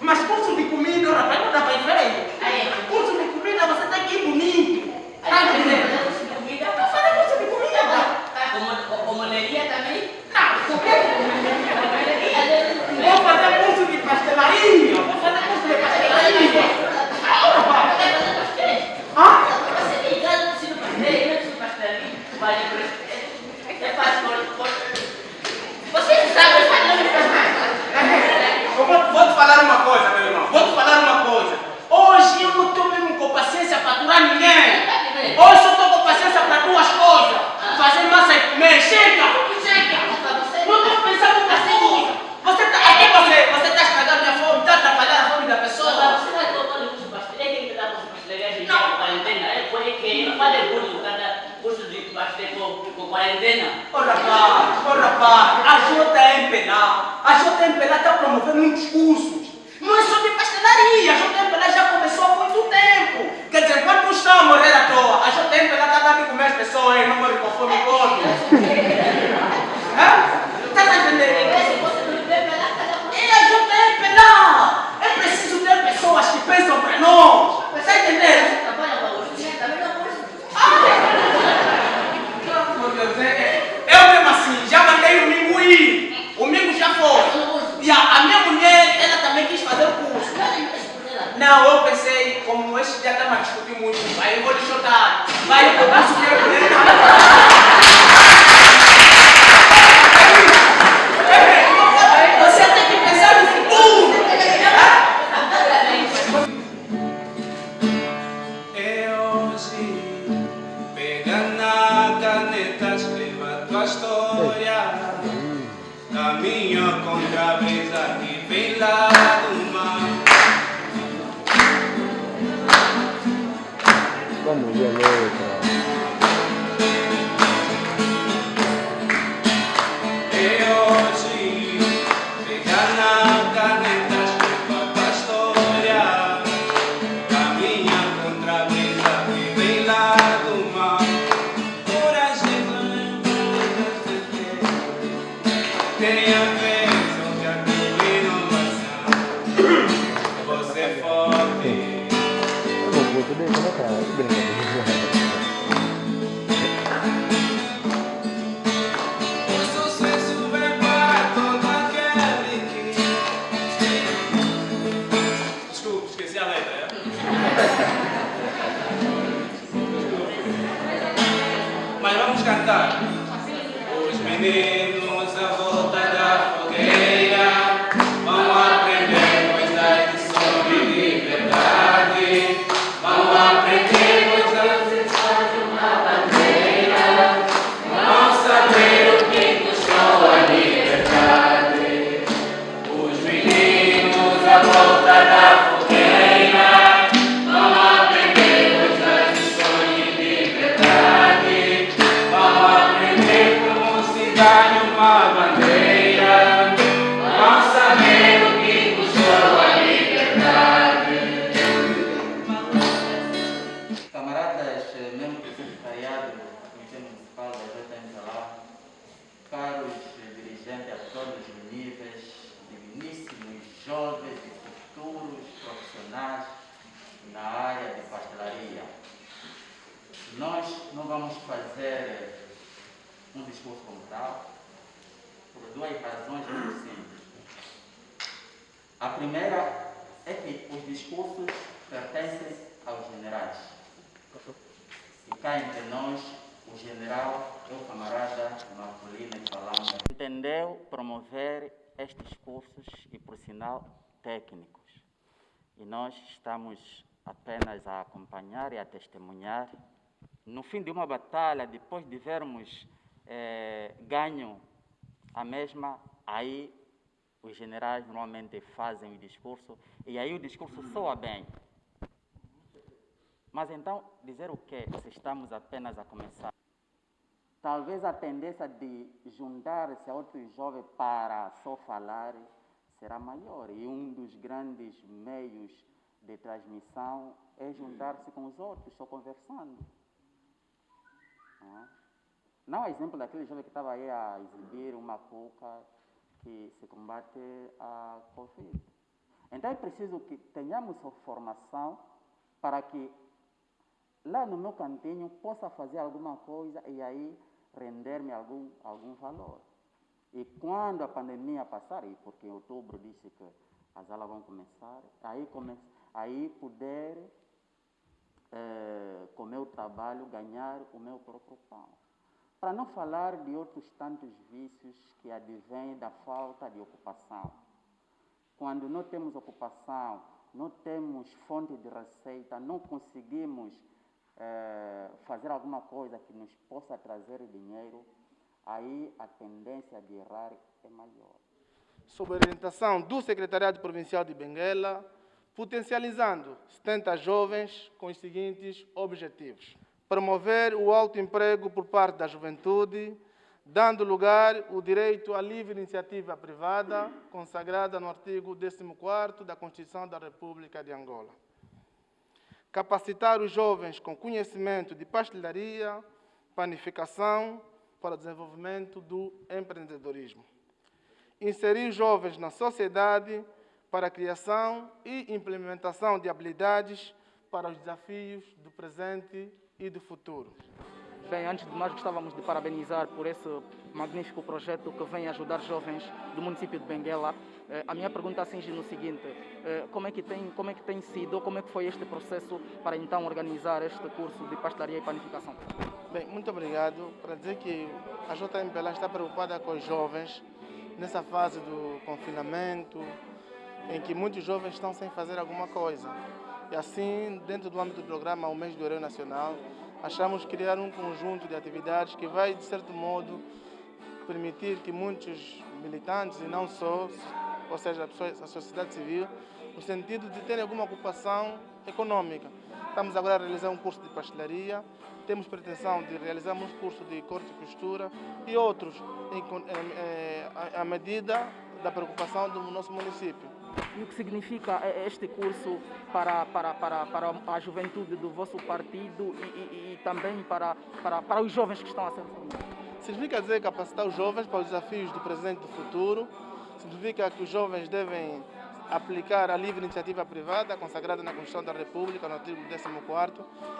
Mas curso de comida, ora, vai não dá para ir feio. Curso de comida, você que ir bonito. Tá entendendo? Vai fazer curso de comida. Comuneria também? Não, o quê? Vou fazer curso de pastelaria. Vou fazer curso de pastelaria. Ora, vai. Ah? Você ligado no sino pastel, no sino pastel, vale por É fácil, você sabe fazer Eu vou, vou te falar uma coisa, meu irmão. Vou te falar uma coisa. Hoje eu não estou mesmo com paciência para aturar ninguém. Hoje eu estou com paciência para duas coisas. Fazer massa e comer. Chega! Chega! Não estou pensando na coisa. Você está aqui, você, você está estragando minha fome, está atrapalhando a fome da pessoa. Você vai tomar o curso pastel, é quem dá curso pastel, não, quarentena, é por que não faz curso, cada curso de pastel com, com quarentena. Ô rapaz, ô rapaz, a JMP lá, a JMP lá está promovendo muitos cursos. Não é só de pastelaria, a JMP lá já começou há muito tempo. Quer dizer, enquanto uns estão a morrer à toa, a JMP lá está dando de comer as pessoas não morre com fome todo. Está a entender? Aquele que. Desculpa, esqueci a letra? Mas vamos cantar. Os meninos Nós não vamos fazer um discurso como tal, por duas razões muito simples. A primeira é que os discursos pertencem aos generais. E cá entre nós, o general é o camarada Marcolino Falanga. Entendeu promover estes cursos e, por sinal, técnicos. E nós estamos apenas a acompanhar e a testemunhar. No fim de uma batalha, depois de vermos eh, ganho a mesma, aí os generais normalmente fazem o discurso e aí o discurso soa bem. Mas então, dizer o quê? Se estamos apenas a começar. Talvez a tendência de juntar-se a outros jovens para só falar será maior. E um dos grandes meios de transmissão é juntar-se com os outros, só conversando. Não é? Exemplo daquele jovem que estava aí a exibir uma cuca que se combate a Covid. Então é preciso que tenhamos formação para que lá no meu cantinho possa fazer alguma coisa e aí render-me algum, algum valor. E quando a pandemia passar, e porque em outubro disse que as aulas vão começar, aí, come, aí poder, eh, com o meu trabalho, ganhar o meu próprio pão. Para não falar de outros tantos vícios que advêm da falta de ocupação. Quando não temos ocupação, não temos fonte de receita, não conseguimos eh, fazer alguma coisa que nos possa trazer dinheiro, aí a tendência de errar é maior. Sob orientação do Secretariado Provincial de Benguela, potencializando 70 jovens com os seguintes objetivos: promover o autoemprego por parte da juventude, dando lugar o direito à livre iniciativa privada, consagrada no artigo 14 da Constituição da República de Angola. Capacitar os jovens com conhecimento de pastelaria, panificação, para o desenvolvimento do empreendedorismo. Inserir jovens na sociedade para a criação e implementação de habilidades para os desafios do presente e do futuro. Bem, antes de mais gostávamos de parabenizar por esse magnífico projeto que vem ajudar jovens do município de Benguela. Eh, a minha pergunta singe no seguinte, eh, como é, que tem, como é que tem sido, como é que foi este processo para então organizar este curso de pastelaria e panificação? Bem, muito obrigado. Para dizer que a JMPLA está preocupada com os jovens nessa fase do confinamento, em que muitos jovens estão sem fazer alguma coisa. E assim, dentro do âmbito do programa O Mês do Herói Nacional, achamos criar um conjunto de atividades que vai, de certo modo, permitir que muitos militantes, e não só, ou seja, a sociedade civil, no sentido de terem alguma ocupação econômica. Estamos agora a realizar um curso de pastelaria, temos pretensão de realizar um curso de corte e costura e outros à medida da preocupação do nosso município. E o que significa este curso para, para, para, para a juventude do vosso partido e, e, e também para, para, para os jovens que estão a ser Significa dizer capacitar os jovens para os desafios do presente e do futuro. Significa que os jovens devem aplicar a livre iniciativa privada consagrada na Constituição da República, no artigo 14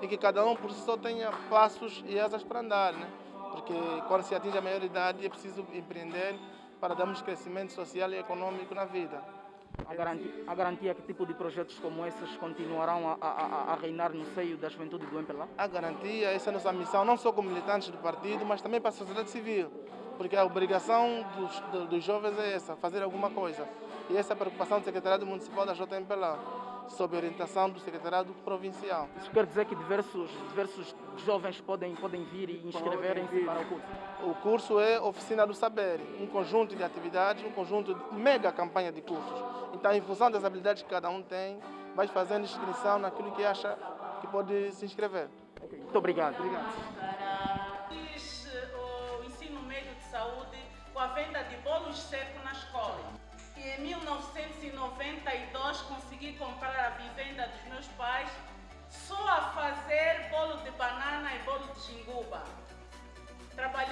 e que cada um por si só tenha passos e asas para andar, né? porque quando se atinge a maioridade é preciso empreender para darmos crescimento social e econômico na vida. A garantia, a garantia que tipo de projetos como esses continuarão a, a, a reinar no seio da juventude do MPLA? A garantia, essa é a nossa missão, não só como militantes do partido, mas também para a sociedade civil, porque a obrigação dos, dos jovens é essa, fazer alguma coisa. E essa é a preocupação do Secretariado Municipal da JMPLA, sob orientação do Secretariado Provincial. Isso quer dizer que diversos, diversos jovens podem, podem vir e inscreverem-se para o curso? O curso é Oficina do Saber, um conjunto de atividades, um conjunto de mega campanha de cursos. Então, em função das habilidades que cada um tem, vai fazendo inscrição naquilo que acha que pode se inscrever. Okay. Muito obrigado. Obrigado. Fiz o ensino médio de saúde com a venda de bolos secos na escola. E em 1992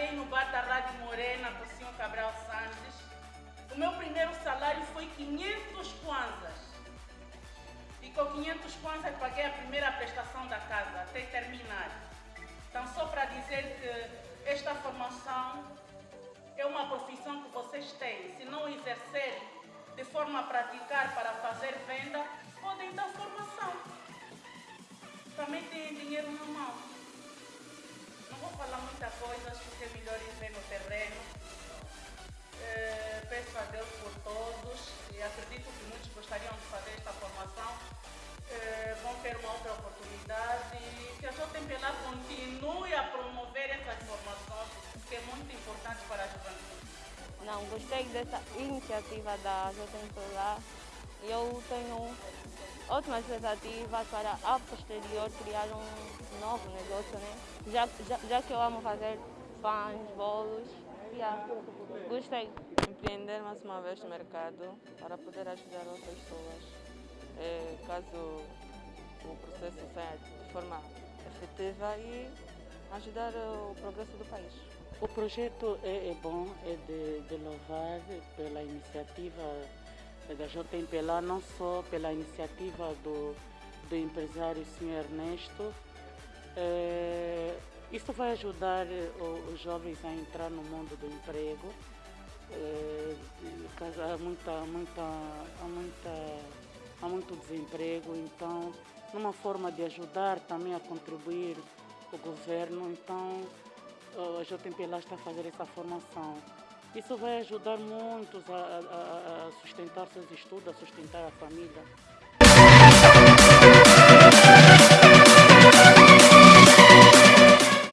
Trabalhei no bar da Rádio Morena com o senhor Cabral Santos. O meu primeiro salário foi 500 kwanzas. E com 500 kwanzas paguei a primeira prestação da casa, até terminar. Então, só para dizer que esta formação é uma profissão que vocês têm. Se não exercer de forma a praticar para fazer venda, podem dar formação. Também têm dinheiro na mão. Vou falar muitas coisas porque é melhor ir ver no terreno. É, peço a Deus por todos e acredito que muitos gostariam de fazer esta formação. É, vão ter uma outra oportunidade e que a JMPLA continue a promover essas formações, que é muito importante para a juventude. Não, gostei dessa iniciativa da JMPLA. Eu tenho ótima expectativa para a posterior criar um novo negócio, né? Já, já, já que eu amo fazer pães, bolos, yeah. gostei. Empreender mais uma vez no mercado para poder ajudar outras pessoas. É, caso o processo saia de forma efetiva e ajudar o progresso do país. O projeto é, é bom, é de, de louvar pela iniciativa da JMPLA, não só pela iniciativa do, do empresário Sr. Ernesto. É, isso vai ajudar os jovens a entrar no mundo do emprego. É, há, muita, muita, há, muita, há muito desemprego, então, numa forma de ajudar também a contribuir o governo, então a JMPLA está a fazer essa formação. Isso vai ajudar muitos a, a- a- sustentar seus estudos, a sustentar a família.